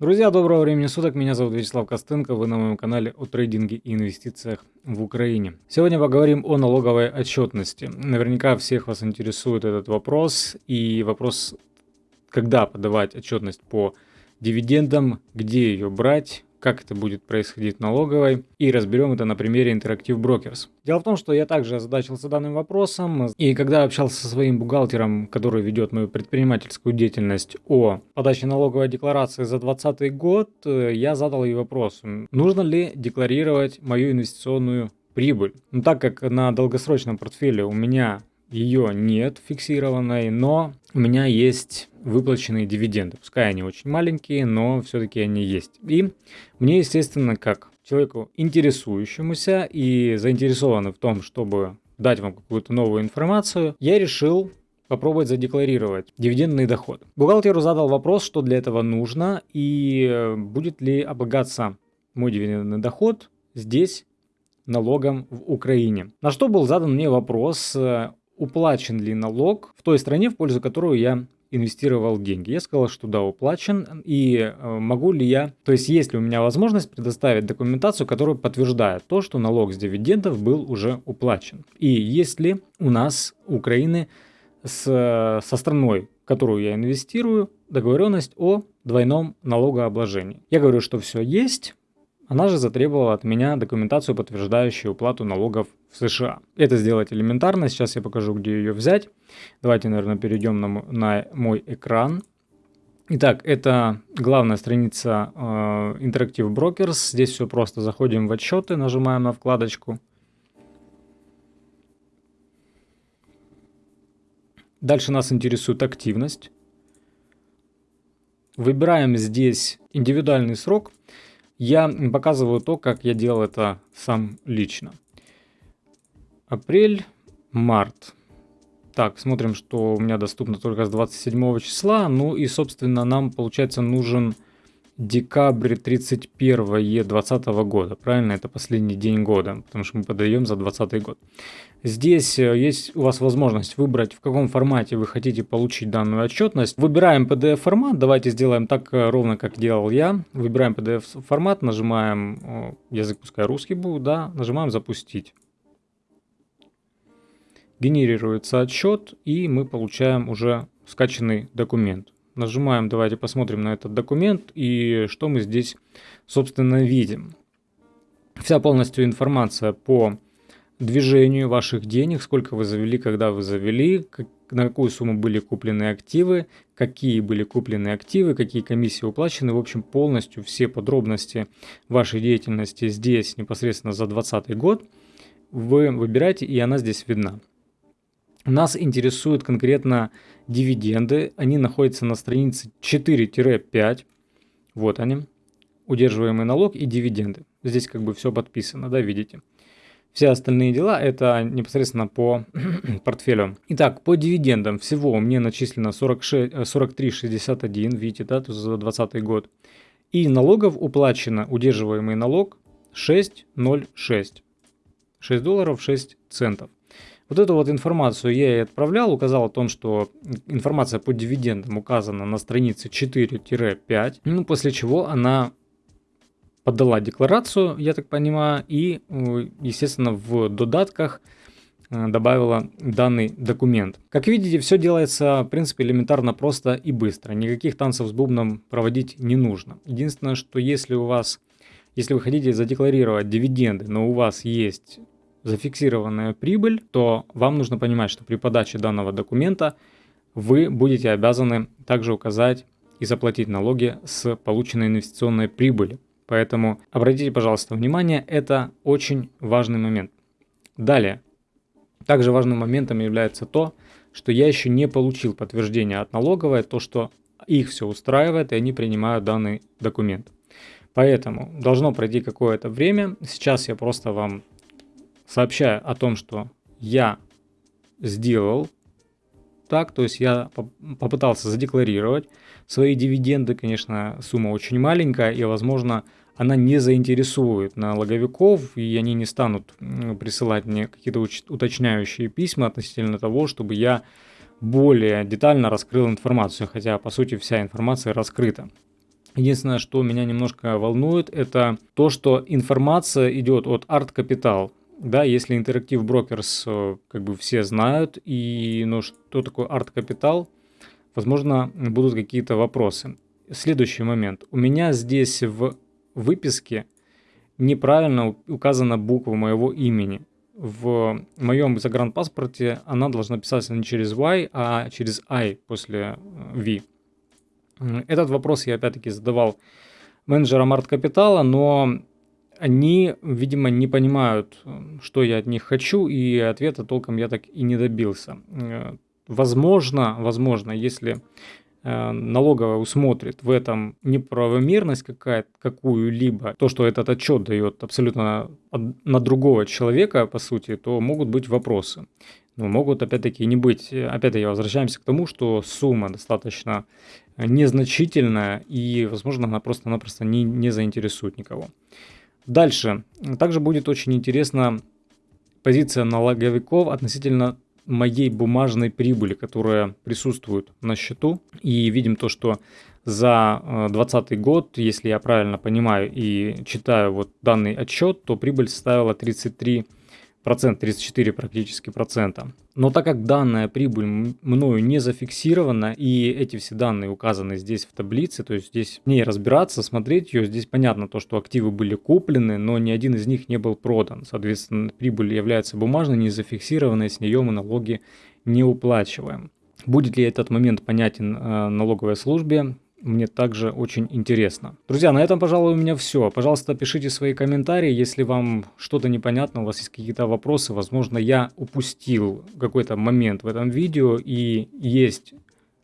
Друзья, доброго времени суток, меня зовут Вячеслав Костенко, вы на моем канале о трейдинге и инвестициях в Украине. Сегодня поговорим о налоговой отчетности. Наверняка всех вас интересует этот вопрос и вопрос, когда подавать отчетность по дивидендам, где ее брать, как это будет происходить налоговой, и разберем это на примере Interactive Brokers. Дело в том, что я также озадачился данным вопросом, и когда общался со своим бухгалтером, который ведет мою предпринимательскую деятельность о подаче налоговой декларации за 2020 год, я задал ей вопрос, нужно ли декларировать мою инвестиционную прибыль. Ну, так как на долгосрочном портфеле у меня ее нет фиксированной, но у меня есть выплаченные дивиденды. Пускай они очень маленькие, но все-таки они есть. И мне, естественно, как человеку интересующемуся и заинтересованный в том, чтобы дать вам какую-то новую информацию, я решил попробовать задекларировать дивидендный доход. Бухгалтеру задал вопрос, что для этого нужно и будет ли облагаться мой дивидендный доход здесь налогом в Украине. На что был задан мне вопрос, уплачен ли налог в той стране, в пользу которой я инвестировал деньги. Я сказал, что да, уплачен. И э, могу ли я, то есть есть ли у меня возможность предоставить документацию, которая подтверждает то, что налог с дивидендов был уже уплачен. И есть ли у нас, Украины, с, со страной, в которую я инвестирую, договоренность о двойном налогообложении. Я говорю, что все есть, она же затребовала от меня документацию, подтверждающую уплату налогов в США. Это сделать элементарно, сейчас я покажу, где ее взять. Давайте, наверное, перейдем на, на мой экран. Итак, это главная страница э, Interactive Brokers. Здесь все просто. Заходим в отчеты, нажимаем на вкладочку. Дальше нас интересует активность. Выбираем здесь индивидуальный срок – я показываю то, как я делал это сам лично. Апрель, март. Так, смотрим, что у меня доступно только с 27 числа. Ну и, собственно, нам, получается, нужен декабрь 31 2020 года. Правильно, это последний день года, потому что мы подаем за 2020 год. Здесь э, есть у вас возможность выбрать, в каком формате вы хотите получить данную отчетность. Выбираем PDF формат, давайте сделаем так э, ровно, как делал я. Выбираем PDF формат, нажимаем, язык пускай русский будет, да, нажимаем запустить. Генерируется отчет и мы получаем уже скачанный документ. Нажимаем, давайте посмотрим на этот документ и что мы здесь, собственно, видим. Вся полностью информация по движению ваших денег, сколько вы завели, когда вы завели, на какую сумму были куплены активы, какие были куплены активы, какие комиссии уплачены. В общем, полностью все подробности вашей деятельности здесь непосредственно за 2020 год вы выбираете, и она здесь видна. Нас интересуют конкретно дивиденды. Они находятся на странице 4-5. Вот они. Удерживаемый налог и дивиденды. Здесь как бы все подписано, да, видите. Все остальные дела это непосредственно по портфелю. Итак, по дивидендам всего мне начислено 43,61, видите, да, за 2020 год. И налогов уплачено удерживаемый налог 6,06. 6 долларов 6 центов. Вот эту вот информацию я и отправлял, указал о том, что информация по дивидендам указана на странице 4-5, ну, после чего она подала декларацию, я так понимаю, и, э, естественно, в додатках э, добавила данный документ. Как видите, все делается, в принципе, элементарно просто и быстро. Никаких танцев с бубном проводить не нужно. Единственное, что если у вас, если вы хотите задекларировать дивиденды, но у вас есть зафиксированная прибыль, то вам нужно понимать, что при подаче данного документа вы будете обязаны также указать и заплатить налоги с полученной инвестиционной прибыли. Поэтому обратите, пожалуйста, внимание, это очень важный момент. Далее, также важным моментом является то, что я еще не получил подтверждение от налоговой, то, что их все устраивает, и они принимают данный документ. Поэтому должно пройти какое-то время. Сейчас я просто вам сообщаю о том, что я сделал так, то есть я попытался задекларировать свои дивиденды, конечно, сумма очень маленькая, и, возможно, она не заинтересует налоговиков, и они не станут присылать мне какие-то уточняющие письма относительно того, чтобы я более детально раскрыл информацию, хотя, по сути, вся информация раскрыта. Единственное, что меня немножко волнует, это то, что информация идет от Art Capital. Да, если Interactive Brokers э, как бы все знают, и ну, что такое Capital, возможно, будут какие-то вопросы. Следующий момент. У меня здесь в выписке неправильно указана буква моего имени. В моем загранпаспорте она должна писаться не через Y, а через I после э, V. Этот вопрос я опять-таки задавал менеджерам арт-капитала, но они, видимо, не понимают, что я от них хочу, и ответа толком я так и не добился. Э, возможно, возможно, если э, налоговая усмотрит в этом неправомерность какая какую-либо, то, что этот отчет дает абсолютно на другого человека, по сути, то могут быть вопросы. Но могут, опять-таки, не быть. Опять-таки, возвращаемся к тому, что сумма достаточно незначительная, и, возможно, она просто-напросто не, не заинтересует никого. Дальше. Также будет очень интересна позиция налоговиков относительно моей бумажной прибыли, которая присутствует на счету. И видим то, что за 2020 год, если я правильно понимаю и читаю вот данный отчет, то прибыль составила 33 процент, 34 практически процента. Но так как данная прибыль мною не зафиксирована, и эти все данные указаны здесь в таблице, то есть здесь в ней разбираться, смотреть ее, здесь понятно то, что активы были куплены, но ни один из них не был продан. Соответственно, прибыль является бумажной, не зафиксированной, с нее мы налоги не уплачиваем. Будет ли этот момент понятен э, налоговой службе? Мне также очень интересно. Друзья, на этом, пожалуй, у меня все. Пожалуйста, пишите свои комментарии, если вам что-то непонятно, у вас есть какие-то вопросы, возможно, я упустил какой-то момент в этом видео и есть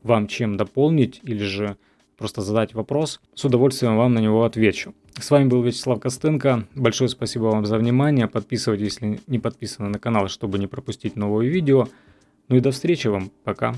вам чем дополнить или же просто задать вопрос, с удовольствием вам на него отвечу. С вами был Вячеслав Костенко. Большое спасибо вам за внимание. Подписывайтесь, если не подписаны на канал, чтобы не пропустить новые видео. Ну и до встречи вам. Пока.